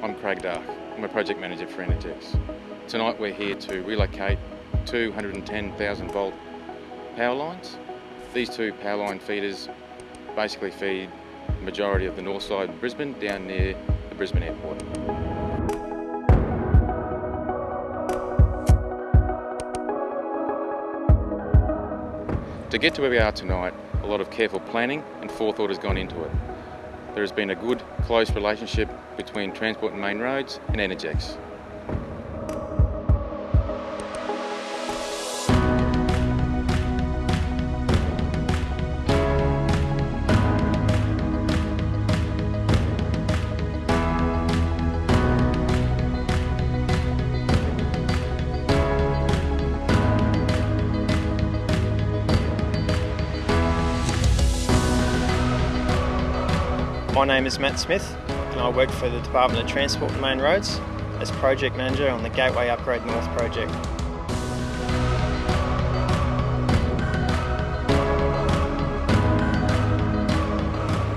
I'm Craig Dark. I'm a project manager for Energex. Tonight we're here to relocate 210,000 volt power lines. These two power line feeders basically feed the majority of the north side of Brisbane down near the Brisbane airport. To get to where we are tonight, a lot of careful planning and forethought has gone into it. There has been a good, close relationship between Transport and Main Roads and Energex. My name is Matt Smith and I work for the Department of Transport and Main Roads as Project Manager on the Gateway Upgrade North project.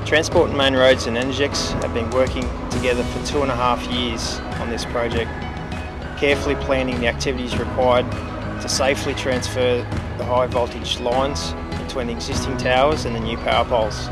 Transport and Main Roads and Energex have been working together for two and a half years on this project, carefully planning the activities required to safely transfer the high voltage lines between the existing towers and the new power poles.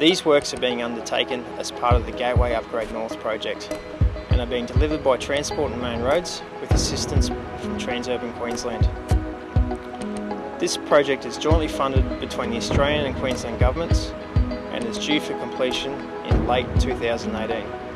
These works are being undertaken as part of the Gateway Upgrade North project and are being delivered by Transport and Main Roads with assistance from Transurban Queensland. This project is jointly funded between the Australian and Queensland governments and is due for completion in late 2018.